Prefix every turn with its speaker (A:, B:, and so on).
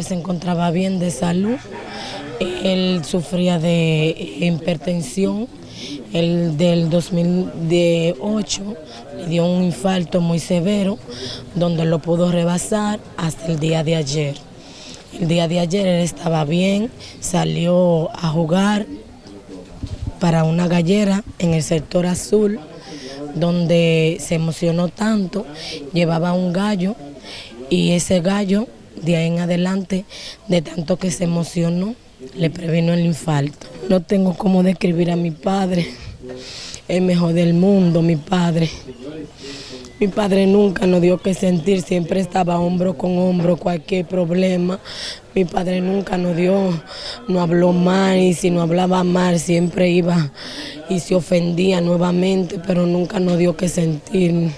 A: padre se encontraba bien de salud, él sufría de hipertensión, el del 2008 le dio un infarto muy severo, donde lo pudo rebasar hasta el día de ayer. El día de ayer él estaba bien, salió a jugar para una gallera en el sector azul, donde se emocionó tanto, llevaba un gallo y ese gallo de ahí en adelante, de tanto que se emocionó, le previno el infarto. No tengo cómo describir a mi padre, el mejor del mundo, mi padre. Mi padre nunca nos dio que sentir, siempre estaba hombro con hombro, cualquier problema. Mi padre nunca nos dio, no habló mal y si no hablaba mal siempre iba y se ofendía nuevamente, pero nunca nos dio que sentir.